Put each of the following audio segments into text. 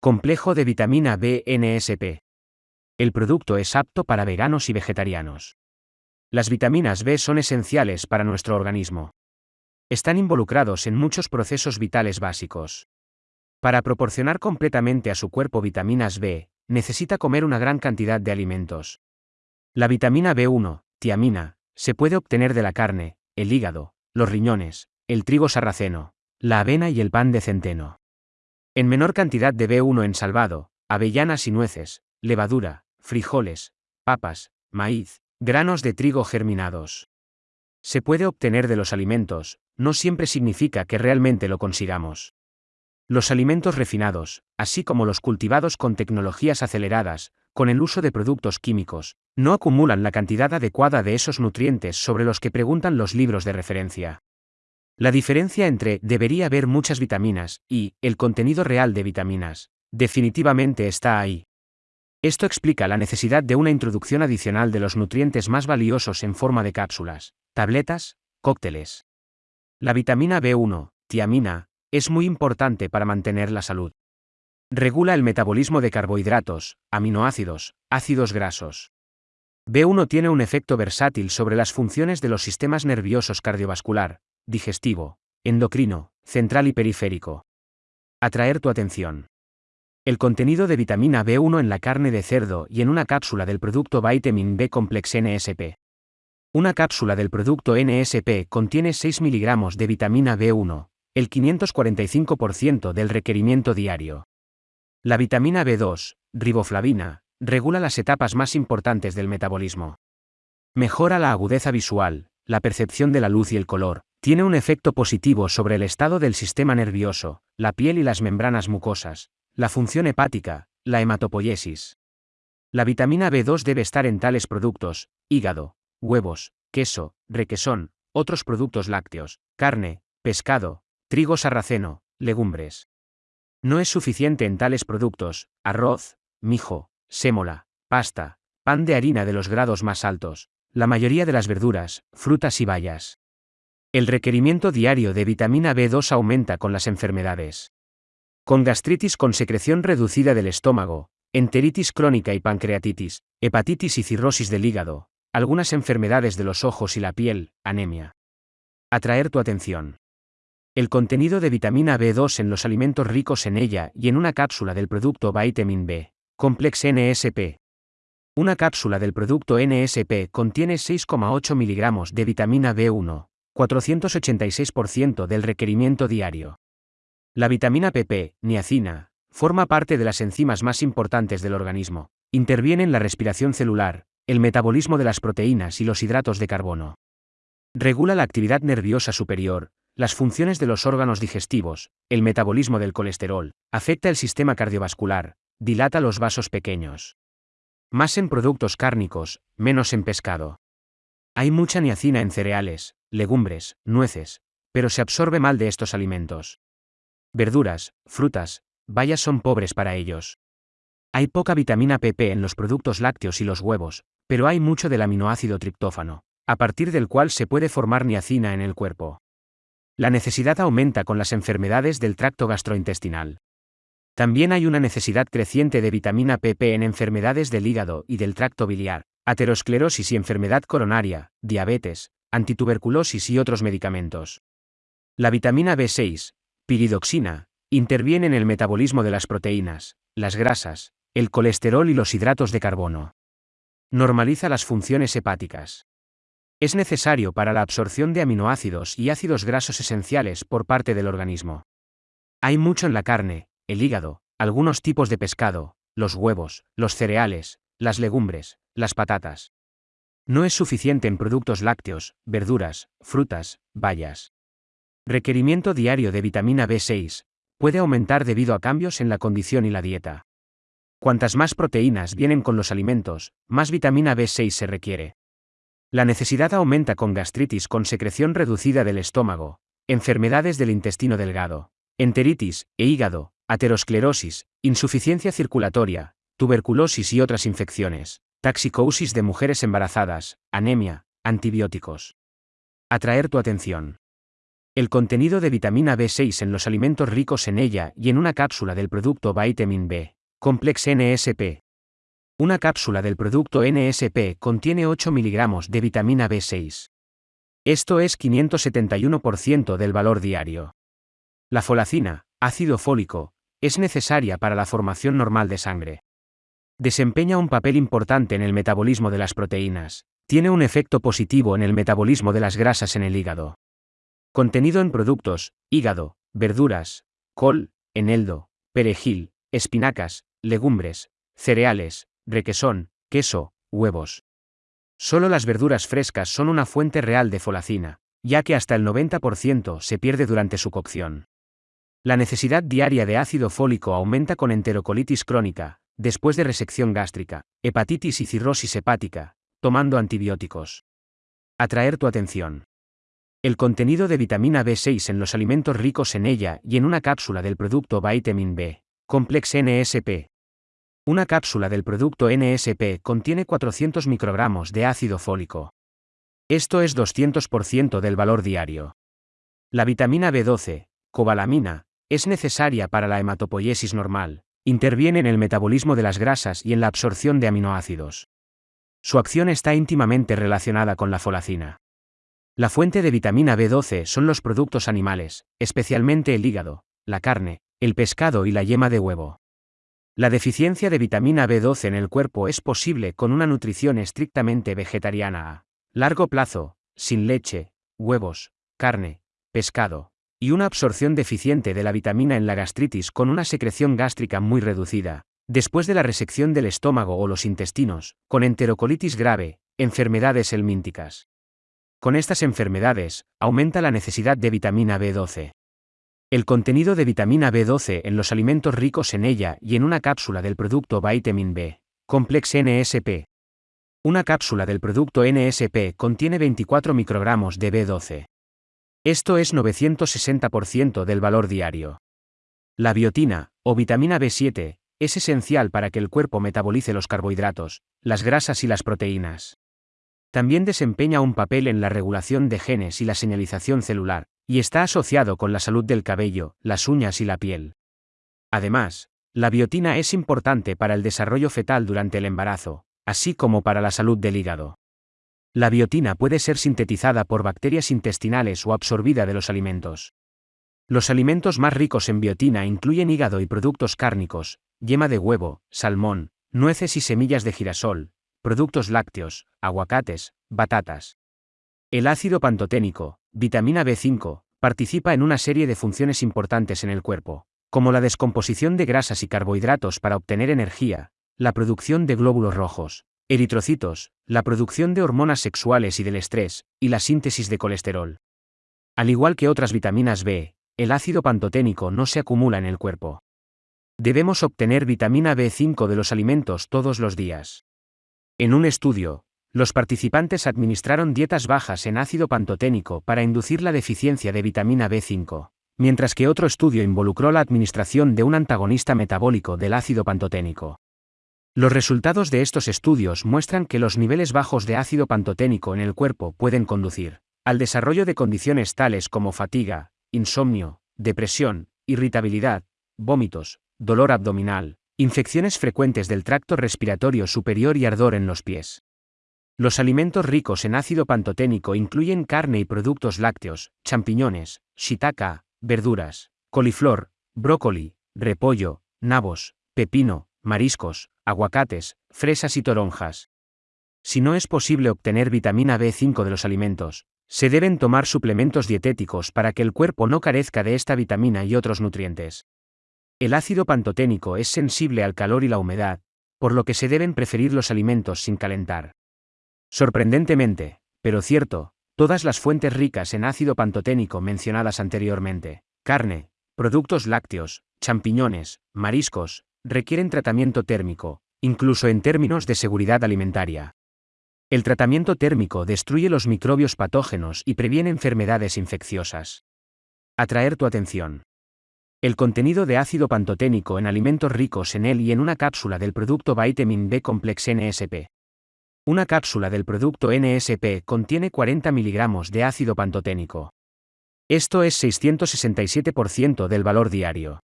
Complejo de vitamina B NSP. El producto es apto para veganos y vegetarianos. Las vitaminas B son esenciales para nuestro organismo. Están involucrados en muchos procesos vitales básicos. Para proporcionar completamente a su cuerpo vitaminas B, necesita comer una gran cantidad de alimentos. La vitamina B1, tiamina, se puede obtener de la carne, el hígado, los riñones, el trigo sarraceno, la avena y el pan de centeno. En menor cantidad de B1 en salvado, avellanas y nueces, levadura, frijoles, papas, maíz, granos de trigo germinados. Se puede obtener de los alimentos, no siempre significa que realmente lo consigamos. Los alimentos refinados, así como los cultivados con tecnologías aceleradas, con el uso de productos químicos, no acumulan la cantidad adecuada de esos nutrientes sobre los que preguntan los libros de referencia. La diferencia entre debería haber muchas vitaminas y el contenido real de vitaminas definitivamente está ahí. Esto explica la necesidad de una introducción adicional de los nutrientes más valiosos en forma de cápsulas, tabletas, cócteles. La vitamina B1, tiamina, es muy importante para mantener la salud. Regula el metabolismo de carbohidratos, aminoácidos, ácidos grasos. B1 tiene un efecto versátil sobre las funciones de los sistemas nerviosos cardiovascular, digestivo, endocrino, central y periférico. Atraer tu atención. El contenido de vitamina B1 en la carne de cerdo y en una cápsula del producto Vitamin B Complex NSP. Una cápsula del producto NSP contiene 6 miligramos de vitamina B1, el 545% del requerimiento diario. La vitamina B2, riboflavina, regula las etapas más importantes del metabolismo. Mejora la agudeza visual, la percepción de la luz y el color, tiene un efecto positivo sobre el estado del sistema nervioso, la piel y las membranas mucosas, la función hepática, la hematopoiesis. La vitamina B2 debe estar en tales productos, hígado, huevos, queso, requesón, otros productos lácteos, carne, pescado, trigo sarraceno, legumbres. No es suficiente en tales productos, arroz, mijo, sémola, pasta, pan de harina de los grados más altos, la mayoría de las verduras, frutas y bayas. El requerimiento diario de vitamina B2 aumenta con las enfermedades. Con gastritis con secreción reducida del estómago, enteritis crónica y pancreatitis, hepatitis y cirrosis del hígado, algunas enfermedades de los ojos y la piel, anemia. Atraer tu atención. El contenido de vitamina B2 en los alimentos ricos en ella y en una cápsula del producto Vitamin B, Complex NSP. Una cápsula del producto NSP contiene 6,8 miligramos de vitamina B1, 486% del requerimiento diario. La vitamina PP, niacina, forma parte de las enzimas más importantes del organismo. Interviene en la respiración celular, el metabolismo de las proteínas y los hidratos de carbono. Regula la actividad nerviosa superior, las funciones de los órganos digestivos, el metabolismo del colesterol, afecta el sistema cardiovascular, dilata los vasos pequeños. Más en productos cárnicos, menos en pescado. Hay mucha niacina en cereales, legumbres, nueces, pero se absorbe mal de estos alimentos. Verduras, frutas, bayas son pobres para ellos. Hay poca vitamina PP en los productos lácteos y los huevos, pero hay mucho del aminoácido triptófano, a partir del cual se puede formar niacina en el cuerpo. La necesidad aumenta con las enfermedades del tracto gastrointestinal. También hay una necesidad creciente de vitamina PP en enfermedades del hígado y del tracto biliar, aterosclerosis y enfermedad coronaria, diabetes, antituberculosis y otros medicamentos. La vitamina B6, piridoxina, interviene en el metabolismo de las proteínas, las grasas, el colesterol y los hidratos de carbono. Normaliza las funciones hepáticas. Es necesario para la absorción de aminoácidos y ácidos grasos esenciales por parte del organismo. Hay mucho en la carne, el hígado, algunos tipos de pescado, los huevos, los cereales, las legumbres, las patatas. No es suficiente en productos lácteos, verduras, frutas, bayas. Requerimiento diario de vitamina B6. Puede aumentar debido a cambios en la condición y la dieta. Cuantas más proteínas vienen con los alimentos, más vitamina B6 se requiere. La necesidad aumenta con gastritis con secreción reducida del estómago, enfermedades del intestino delgado, enteritis e hígado, aterosclerosis, insuficiencia circulatoria, tuberculosis y otras infecciones taxicosis de mujeres embarazadas, anemia, antibióticos. Atraer tu atención. El contenido de vitamina B6 en los alimentos ricos en ella y en una cápsula del producto Vitamin B, Complex NSP. Una cápsula del producto NSP contiene 8 miligramos de vitamina B6. Esto es 571% del valor diario. La folacina, ácido fólico, es necesaria para la formación normal de sangre. Desempeña un papel importante en el metabolismo de las proteínas, tiene un efecto positivo en el metabolismo de las grasas en el hígado. Contenido en productos, hígado, verduras, col, eneldo, perejil, espinacas, legumbres, cereales, requesón, queso, huevos. Solo las verduras frescas son una fuente real de folacina, ya que hasta el 90% se pierde durante su cocción. La necesidad diaria de ácido fólico aumenta con enterocolitis crónica, después de resección gástrica, hepatitis y cirrosis hepática, tomando antibióticos. Atraer tu atención. El contenido de vitamina B6 en los alimentos ricos en ella y en una cápsula del producto Vitamin B, Complex NSP. Una cápsula del producto NSP contiene 400 microgramos de ácido fólico. Esto es 200% del valor diario. La vitamina B12, cobalamina, es necesaria para la hematopoiesis normal, interviene en el metabolismo de las grasas y en la absorción de aminoácidos. Su acción está íntimamente relacionada con la folacina. La fuente de vitamina B12 son los productos animales, especialmente el hígado, la carne, el pescado y la yema de huevo. La deficiencia de vitamina B12 en el cuerpo es posible con una nutrición estrictamente vegetariana a largo plazo, sin leche, huevos, carne, pescado, y una absorción deficiente de la vitamina en la gastritis con una secreción gástrica muy reducida, después de la resección del estómago o los intestinos, con enterocolitis grave, enfermedades helmínticas. Con estas enfermedades, aumenta la necesidad de vitamina B12. El contenido de vitamina B12 en los alimentos ricos en ella y en una cápsula del producto Vitamin B, Complex NSP. Una cápsula del producto NSP contiene 24 microgramos de B12. Esto es 960% del valor diario. La biotina, o vitamina B7, es esencial para que el cuerpo metabolice los carbohidratos, las grasas y las proteínas. También desempeña un papel en la regulación de genes y la señalización celular, y está asociado con la salud del cabello, las uñas y la piel. Además, la biotina es importante para el desarrollo fetal durante el embarazo, así como para la salud del hígado. La biotina puede ser sintetizada por bacterias intestinales o absorbida de los alimentos. Los alimentos más ricos en biotina incluyen hígado y productos cárnicos, yema de huevo, salmón, nueces y semillas de girasol, productos lácteos, aguacates, batatas. El ácido pantoténico, vitamina B5, participa en una serie de funciones importantes en el cuerpo, como la descomposición de grasas y carbohidratos para obtener energía, la producción de glóbulos rojos, eritrocitos, la producción de hormonas sexuales y del estrés, y la síntesis de colesterol. Al igual que otras vitaminas B, el ácido pantoténico no se acumula en el cuerpo. Debemos obtener vitamina B5 de los alimentos todos los días. En un estudio, los participantes administraron dietas bajas en ácido pantoténico para inducir la deficiencia de vitamina B5, mientras que otro estudio involucró la administración de un antagonista metabólico del ácido pantoténico. Los resultados de estos estudios muestran que los niveles bajos de ácido pantoténico en el cuerpo pueden conducir al desarrollo de condiciones tales como fatiga, insomnio, depresión, irritabilidad, vómitos, dolor abdominal, infecciones frecuentes del tracto respiratorio superior y ardor en los pies. Los alimentos ricos en ácido pantoténico incluyen carne y productos lácteos, champiñones, shiitake, verduras, coliflor, brócoli, repollo, nabos, pepino, mariscos, aguacates, fresas y toronjas. Si no es posible obtener vitamina B5 de los alimentos, se deben tomar suplementos dietéticos para que el cuerpo no carezca de esta vitamina y otros nutrientes. El ácido pantoténico es sensible al calor y la humedad, por lo que se deben preferir los alimentos sin calentar. Sorprendentemente, pero cierto, todas las fuentes ricas en ácido pantoténico mencionadas anteriormente, carne, productos lácteos, champiñones, mariscos, requieren tratamiento térmico, incluso en términos de seguridad alimentaria. El tratamiento térmico destruye los microbios patógenos y previene enfermedades infecciosas. Atraer tu atención. El contenido de ácido pantoténico en alimentos ricos en él y en una cápsula del producto Vitamin B Complex NSP. Una cápsula del producto NSP contiene 40 miligramos de ácido pantoténico. Esto es 667% del valor diario.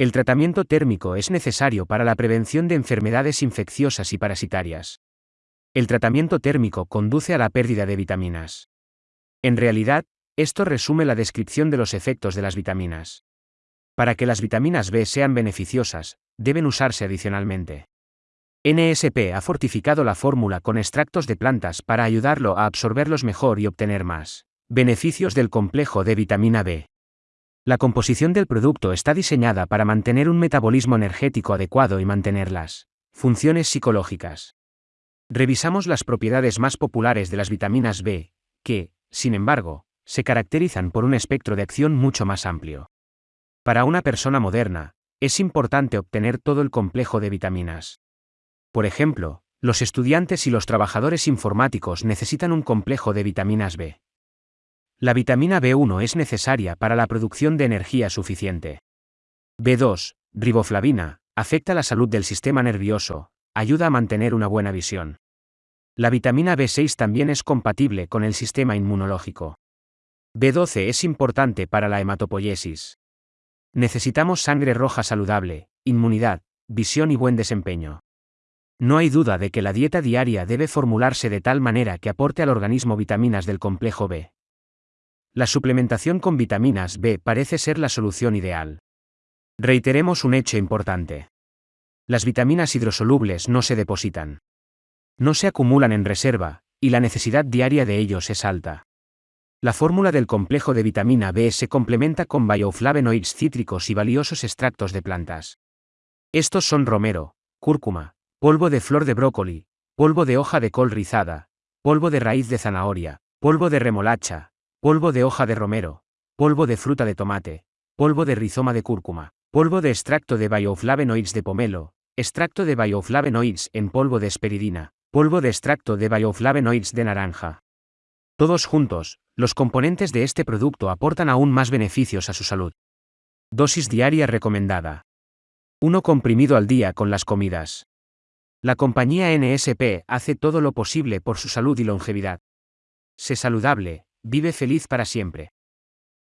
El tratamiento térmico es necesario para la prevención de enfermedades infecciosas y parasitarias. El tratamiento térmico conduce a la pérdida de vitaminas. En realidad, esto resume la descripción de los efectos de las vitaminas. Para que las vitaminas B sean beneficiosas, deben usarse adicionalmente. NSP ha fortificado la fórmula con extractos de plantas para ayudarlo a absorberlos mejor y obtener más beneficios del complejo de vitamina B. La composición del producto está diseñada para mantener un metabolismo energético adecuado y mantener las funciones psicológicas. Revisamos las propiedades más populares de las vitaminas B, que, sin embargo, se caracterizan por un espectro de acción mucho más amplio. Para una persona moderna, es importante obtener todo el complejo de vitaminas. Por ejemplo, los estudiantes y los trabajadores informáticos necesitan un complejo de vitaminas B. La vitamina B1 es necesaria para la producción de energía suficiente. B2, riboflavina, afecta la salud del sistema nervioso, ayuda a mantener una buena visión. La vitamina B6 también es compatible con el sistema inmunológico. B12 es importante para la hematopoiesis. Necesitamos sangre roja saludable, inmunidad, visión y buen desempeño. No hay duda de que la dieta diaria debe formularse de tal manera que aporte al organismo vitaminas del complejo B. La suplementación con vitaminas B parece ser la solución ideal. Reiteremos un hecho importante. Las vitaminas hidrosolubles no se depositan. No se acumulan en reserva, y la necesidad diaria de ellos es alta. La fórmula del complejo de vitamina B se complementa con bioflavonoides cítricos y valiosos extractos de plantas. Estos son romero, cúrcuma, polvo de flor de brócoli, polvo de hoja de col rizada, polvo de raíz de zanahoria, polvo de remolacha, polvo de hoja de romero, polvo de fruta de tomate, polvo de rizoma de cúrcuma, polvo de extracto de bioflavonoides de pomelo, extracto de bioflavonoides en polvo de esperidina, polvo de extracto de bioflavonoides de naranja. Todos juntos, los componentes de este producto aportan aún más beneficios a su salud. Dosis diaria recomendada. 1 comprimido al día con las comidas. La compañía NSP hace todo lo posible por su salud y longevidad. Sé saludable, vive feliz para siempre.